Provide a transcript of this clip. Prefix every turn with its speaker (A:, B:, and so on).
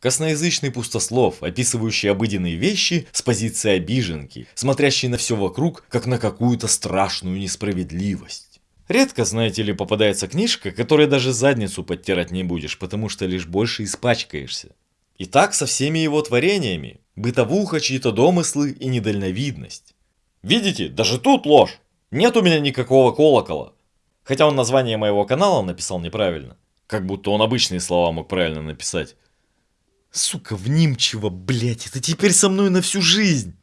A: Косноязычный пустослов, описывающий обыденные вещи с позиции обиженки, смотрящий на все вокруг, как на какую-то страшную несправедливость. Редко, знаете ли, попадается книжка, которой даже задницу подтирать не будешь, потому что лишь больше испачкаешься. И так со всеми его творениями. Бытовуха, чьи-то домыслы и недальновидность. Видите, даже тут ложь. Нет у меня никакого колокола. Хотя он название моего канала написал неправильно. Как будто он обычные слова мог правильно написать. Сука, внимчиво, блять, это теперь со мной на всю жизнь.